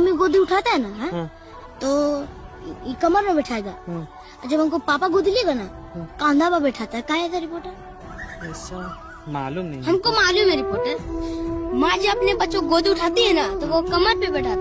Mummy गोदी उठाता है ना है? तो कमर में बैठाएगा। हाँ। जब हमको पापा गोदी लेगा ना कांधा पर बैठाता है। का है रिपोर्टर ऐसा मालूम नहीं हमको मालूम है रिपोर्टर माँ जब अपने बच्चों को गोदी उठाती है ना तो वो कमर पे बैठाती है।